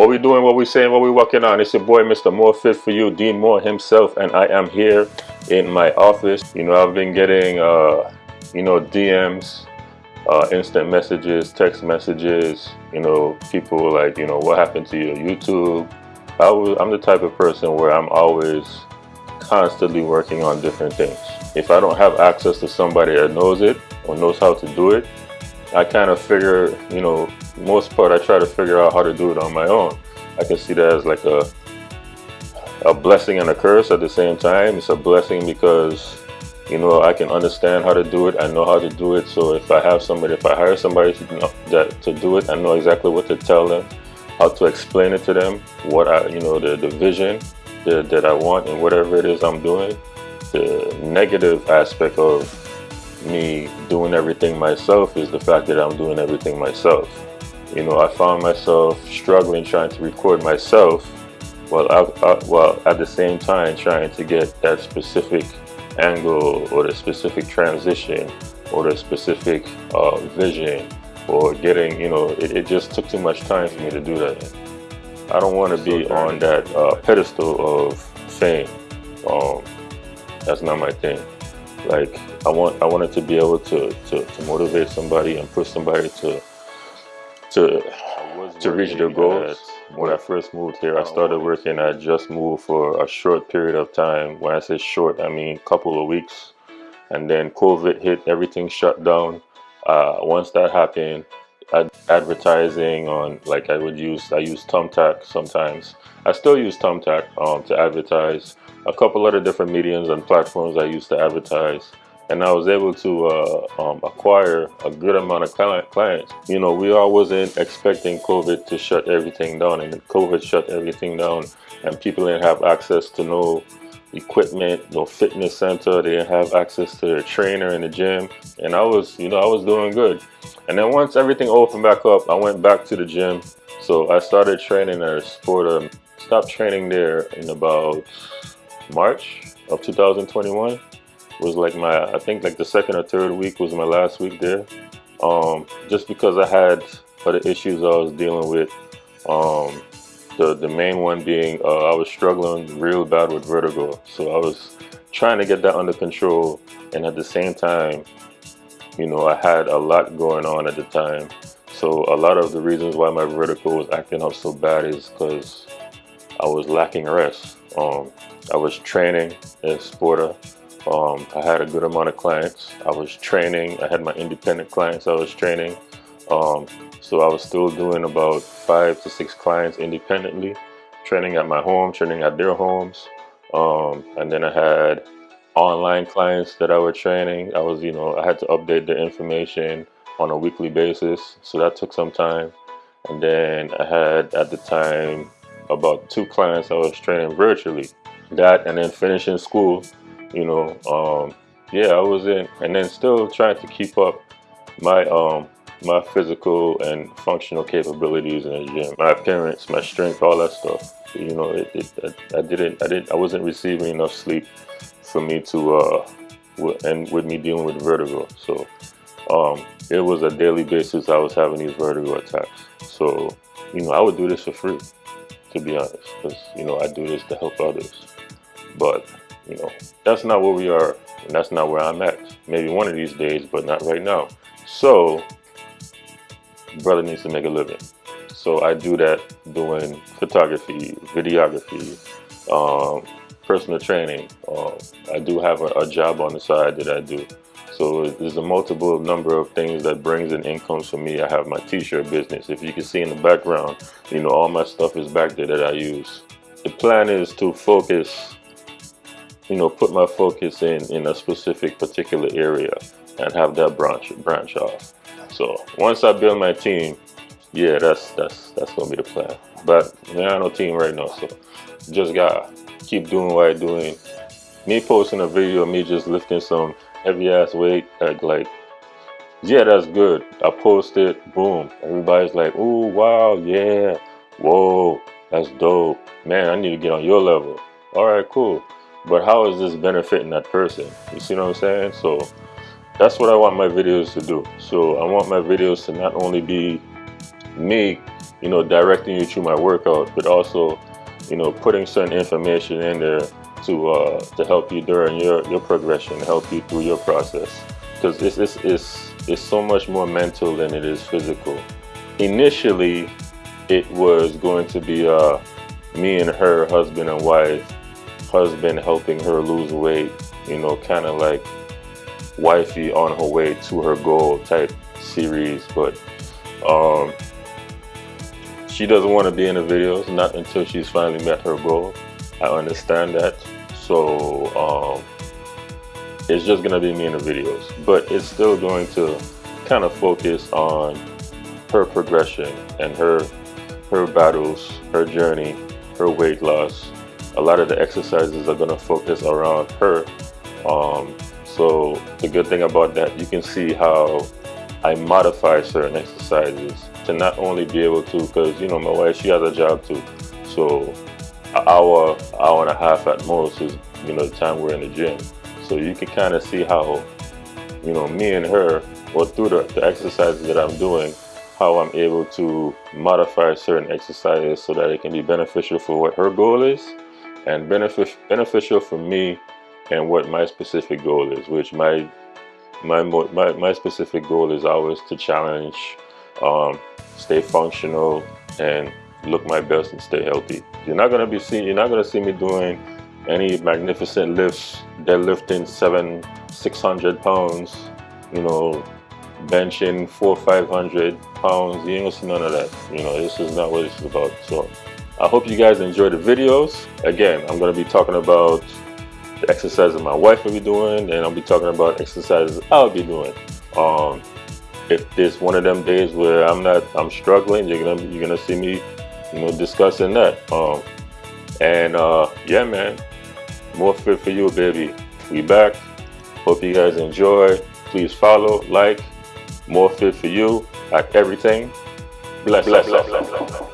What we doing, what we saying, what we working on. It's your boy, Mr. More Fit for You, Dean Moore himself, and I am here in my office. You know, I've been getting, uh, you know, DMs, uh, instant messages, text messages. You know, people like, you know, what happened to your YouTube? I was, I'm the type of person where I'm always constantly working on different things. If I don't have access to somebody that knows it or knows how to do it, I kind of figure, you know, most part I try to figure out how to do it on my own. I can see that as like a a blessing and a curse at the same time. It's a blessing because you know I can understand how to do it. I know how to do it. So if I have somebody, if I hire somebody to know, that to do it, I know exactly what to tell them, how to explain it to them, what I you know the the vision that, that I want and whatever it is I'm doing. The negative aspect of me doing everything myself is the fact that I'm doing everything myself. You know, I found myself struggling trying to record myself while, I, I, while at the same time trying to get that specific angle or the specific transition or the specific uh, vision or getting, you know, it, it, just took too much time for me to do that. I don't want to be on that uh, pedestal of fame. Um, that's not my thing. Like I want, I wanted to be able to, to, to motivate somebody and push somebody to to to reach their goals. When I first moved here, I started working at Just Move for a short period of time. When I say short, I mean couple of weeks. And then COVID hit, everything shut down. Uh, once that happened, ad advertising on like I would use I use Thumbtack sometimes. I still use Thumbtack um, to advertise. A couple other different mediums and platforms I used to advertise and I was able to uh, um, acquire a good amount of clients. You know, we all wasn't expecting COVID to shut everything down, and COVID shut everything down, and people didn't have access to no equipment, no fitness center. They didn't have access to their trainer in the gym, and I was, you know, I was doing good. And then once everything opened back up, I went back to the gym. So I started training at Sporta. Stopped training there in about March of 2021 was like my I think like the second or third week was my last week there. Um, just because I had other issues I was dealing with um, the the main one being uh, I was struggling real bad with vertigo. So I was trying to get that under control. And at the same time you know I had a lot going on at the time. So a lot of the reasons why my vertigo was acting up so bad is because I was lacking rest um, I was training in Sporta um, I had a good amount of clients. I was training. I had my independent clients I was training. Um, so I was still doing about five to six clients independently, training at my home, training at their homes. Um, and then I had online clients that I was training. I was, you know, I had to update the information on a weekly basis. So that took some time. And then I had at the time about two clients I was training virtually. That and then finishing school you know um, yeah i was in and then still trying to keep up my um my physical and functional capabilities in the gym my appearance my strength all that stuff. You know it, it I, I, didn't i didn't i wasn't receiving enough sleep for me to uh and with me dealing with vertigo. So um it was a daily basis i was having these vertigo attacks. So you know i would do this for free to be honest because you know i do this to help others but you know, that's not where we are, and that's not where I'm at. Maybe one of these days, but not right now. So, brother needs to make a living. So I do that doing photography, videography, um, personal training. Um, I do have a, a, job on the side that I do. So there's a multiple number of things that brings in incomes for me. I have my t-shirt business. If you can see in the background, you know, all my stuff is back there that I use. The plan is to focus you know, put my focus in in a specific particular area and have that branch branch off. So once I build my team, yeah, that's that's that's gonna be the plan. But there ain't no team right now, so just gotta keep doing what I'm doing. Me posting a video of me just lifting some heavy ass weight, uh, like, like yeah, that's good. I post it, boom. Everybody's like, oh wow, yeah, whoa, that's dope. Man, I need to get on your level. All right, cool but how is this benefiting that person you see what i'm saying so that's what i want my videos to do so i want my videos to not only be me, you know, directing you through my workout, but also, you know, putting certain information in there to uh, to help you during your your progression, help you through your process, because it's it's it's it's so much more mental than it is physical. Initially, it was going to be uh, me and her, husband and wife, husband helping her lose weight, you know, kind of like wifey on her way to her goal type series, but um, she doesn't want to be in the videos, not until she's finally met her goal. I understand that. So um, it's just gonna be me in the videos, but it's still going to kind of focus on her progression and her her battles, her journey, her weight loss. A lot of the exercises are gonna focus around her. Um, so the good thing about that, you can see how I modify certain exercises to not only be able to, because you know my wife, she has a job too. So an hour, hour and a half at most is you know the time we're in the gym. So you can kind of see how you know me and her, or through the, the exercises that I'm doing, how I'm able to modify certain exercises so that it can be beneficial for what her goal is and benefit, beneficial for me and what my specific goal is, which my my my, my specific goal is always to challenge, um, stay functional, and look my best and stay healthy. You're not gonna be seeing you're not gonna see me doing any magnificent lifts, deadlifting seven, six hundred pounds, you know, benching four, five hundred pounds. You ain't gonna see none of that. You know, this is not what it's about. So I hope you guys enjoy the videos. Again, I'm gonna be talking about the exercises my wife will be doing, and I'll be talking about exercises I'll be doing. Um, if there's one of them days where I'm not, I'm struggling, you're gonna you're gonna see me, you know, discussing that. Um, and uh, yeah, man, more fit for you, baby. We back. Hope you guys enjoy. Please follow, like, more fit for you at everything. Bless, bless, bless, bless, bless.